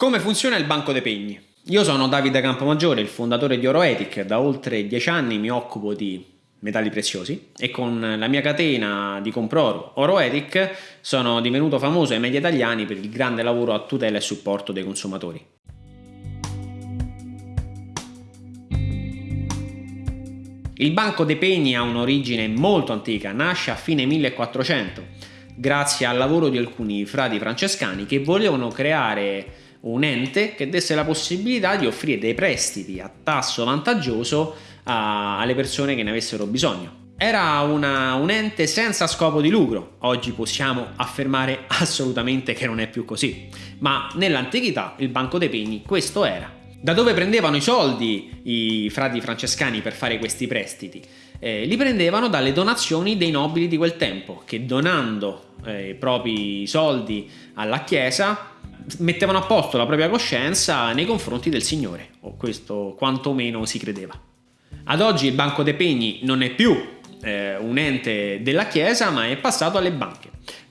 Come funziona il banco dei pegni? Io sono Davide Campomaggiore, il fondatore di Oroetic, da oltre dieci anni mi occupo di metalli preziosi e con la mia catena di comproro Oroetic sono divenuto famoso ai media italiani per il grande lavoro a tutela e supporto dei consumatori. Il banco dei pegni ha un'origine molto antica, nasce a fine 1400 grazie al lavoro di alcuni frati francescani che volevano creare un ente che desse la possibilità di offrire dei prestiti a tasso vantaggioso a, alle persone che ne avessero bisogno. Era una, un ente senza scopo di lucro, oggi possiamo affermare assolutamente che non è più così, ma nell'antichità il Banco dei Pegni questo era. Da dove prendevano i soldi i frati francescani per fare questi prestiti? Eh, li prendevano dalle donazioni dei nobili di quel tempo, che donando eh, i propri soldi alla Chiesa mettevano a posto la propria coscienza nei confronti del Signore, o questo quantomeno si credeva. Ad oggi il Banco dei Pegni non è più eh, un ente della Chiesa, ma è passato alle banche.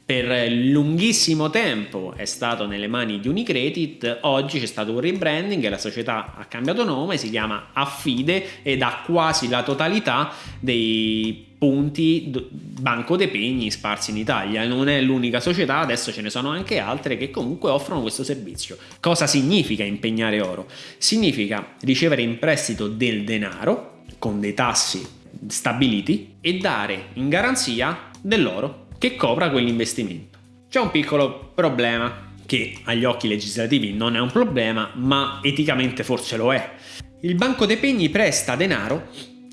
Per lunghissimo tempo è stato nelle mani di Unicredit, oggi c'è stato un rebranding e la società ha cambiato nome, si chiama Affide ed ha quasi la totalità dei punti Banco dei Pegni sparsi in Italia. Non è l'unica società, adesso ce ne sono anche altre che comunque offrono questo servizio. Cosa significa impegnare oro? Significa ricevere in prestito del denaro con dei tassi stabiliti e dare in garanzia dell'oro che copra quell'investimento. C'è un piccolo problema che agli occhi legislativi non è un problema, ma eticamente forse lo è. Il Banco dei Pegni presta denaro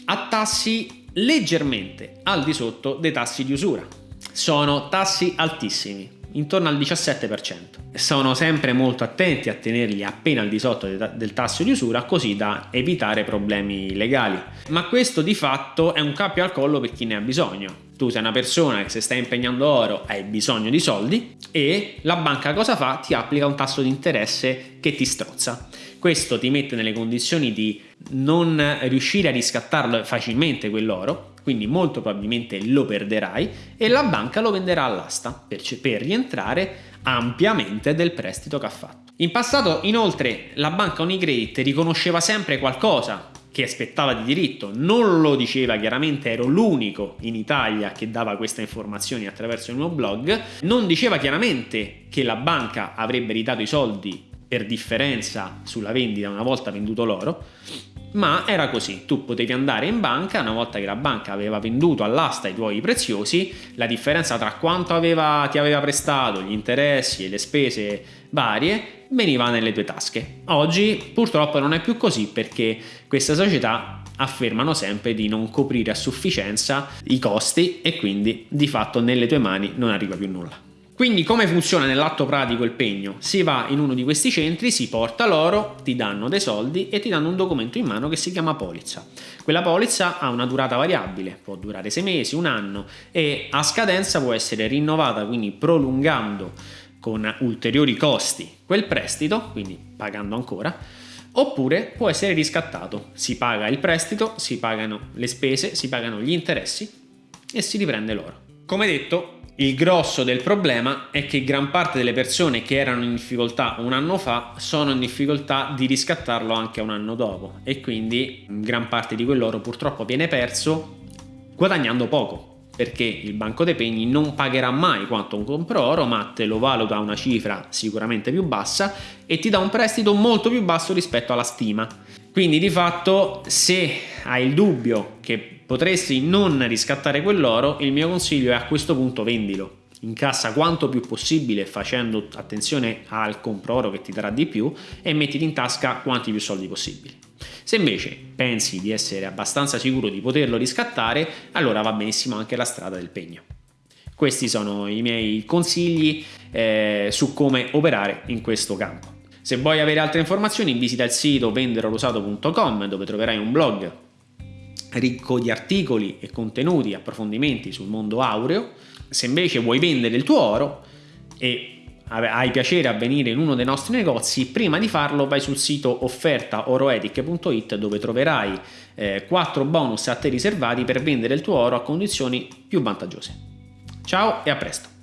a tassi leggermente al di sotto dei tassi di usura. Sono tassi altissimi, intorno al 17%. Sono sempre molto attenti a tenerli appena al di sotto del tasso di usura così da evitare problemi legali. Ma questo di fatto è un cappio al collo per chi ne ha bisogno. Tu sei una persona che se stai impegnando oro hai bisogno di soldi e la banca cosa fa? Ti applica un tasso di interesse che ti strozza. Questo ti mette nelle condizioni di non riuscire a riscattarlo facilmente quell'oro, quindi molto probabilmente lo perderai e la banca lo venderà all'asta per, per rientrare ampiamente del prestito che ha fatto. In passato inoltre la banca Unicredit riconosceva sempre qualcosa che aspettava di diritto, non lo diceva chiaramente, ero l'unico in Italia che dava queste informazioni attraverso il mio blog, non diceva chiaramente che la banca avrebbe ridato i soldi per differenza sulla vendita una volta venduto l'oro, ma era così, tu potevi andare in banca, una volta che la banca aveva venduto all'asta i tuoi preziosi, la differenza tra quanto aveva, ti aveva prestato, gli interessi e le spese varie, veniva nelle tue tasche. Oggi purtroppo non è più così perché queste società affermano sempre di non coprire a sufficienza i costi e quindi di fatto nelle tue mani non arriva più nulla. Quindi come funziona nell'atto pratico il pegno? Si va in uno di questi centri, si porta l'oro, ti danno dei soldi e ti danno un documento in mano che si chiama polizza. Quella polizza ha una durata variabile, può durare sei mesi, un anno e a scadenza può essere rinnovata, quindi prolungando con ulteriori costi quel prestito, quindi pagando ancora, oppure può essere riscattato. Si paga il prestito, si pagano le spese, si pagano gli interessi e si riprende l'oro. Come detto, il grosso del problema è che gran parte delle persone che erano in difficoltà un anno fa sono in difficoltà di riscattarlo anche un anno dopo. E quindi gran parte di quell'oro purtroppo viene perso guadagnando poco perché il banco dei pegni non pagherà mai quanto un compro oro ma te lo valuta a una cifra sicuramente più bassa e ti dà un prestito molto più basso rispetto alla stima. Quindi di fatto se hai il dubbio che potresti non riscattare quell'oro, il mio consiglio è a questo punto vendilo. Incassa quanto più possibile facendo attenzione al compro oro che ti darà di più e mettiti in tasca quanti più soldi possibili. Se invece pensi di essere abbastanza sicuro di poterlo riscattare, allora va benissimo anche la strada del pegno. Questi sono i miei consigli eh, su come operare in questo campo. Se vuoi avere altre informazioni visita il sito venderorosato.com dove troverai un blog ricco di articoli e contenuti, approfondimenti sul mondo aureo. Se invece vuoi vendere il tuo oro e hai piacere a venire in uno dei nostri negozi, prima di farlo vai sul sito offertaoroetic.it dove troverai eh, 4 bonus a te riservati per vendere il tuo oro a condizioni più vantaggiose. Ciao e a presto!